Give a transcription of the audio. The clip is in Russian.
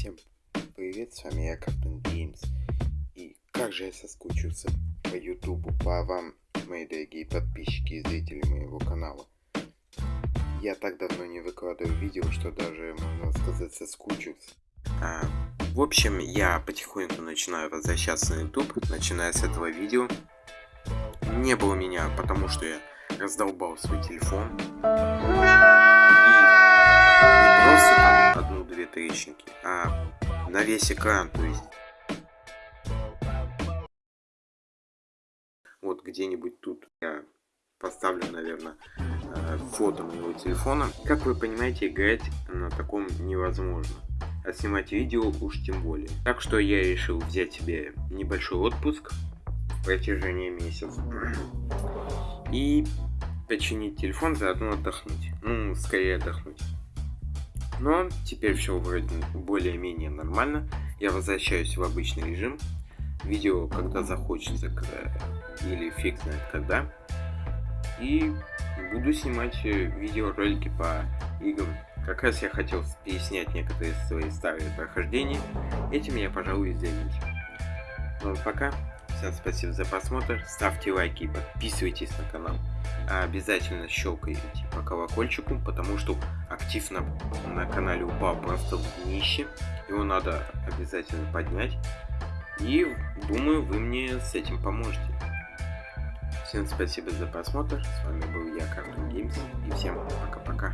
Всем привет, с вами я, Картун Геймс. И как же я соскучился по Ютубу, по вам, мои дорогие подписчики и зрители моего канала. Я так давно не выкладываю видео, что даже, можно сказать, соскучился. А, в общем, я потихоньку начинаю возвращаться на YouTube, начиная с этого видео. Не было меня, потому что я раздолбал свой телефон. Трещинки, а на весь экран, то есть. Вот где-нибудь тут я поставлю, наверное, э, фото моего телефона. Как вы понимаете, играть на таком невозможно. А снимать видео уж тем более. Так что я решил взять себе небольшой отпуск в протяжении месяца. И починить телефон, заодно отдохнуть. Ну, скорее отдохнуть. Но теперь все вроде более-менее нормально. Я возвращаюсь в обычный режим. Видео, когда захочется, или фиг знает когда. И буду снимать э, видеоролики по играм. Как раз я хотел переснять некоторые свои старые прохождения. Этим я, пожалуй, и займусь. Ну, пока. Всем спасибо за просмотр. Ставьте лайки и подписывайтесь на канал. А обязательно щелкайте по колокольчику, потому что актив на, на канале упал просто в днище. Его надо обязательно поднять. И думаю, вы мне с этим поможете. Всем спасибо за просмотр. С вами был я, Cartoon Games. И всем пока-пока.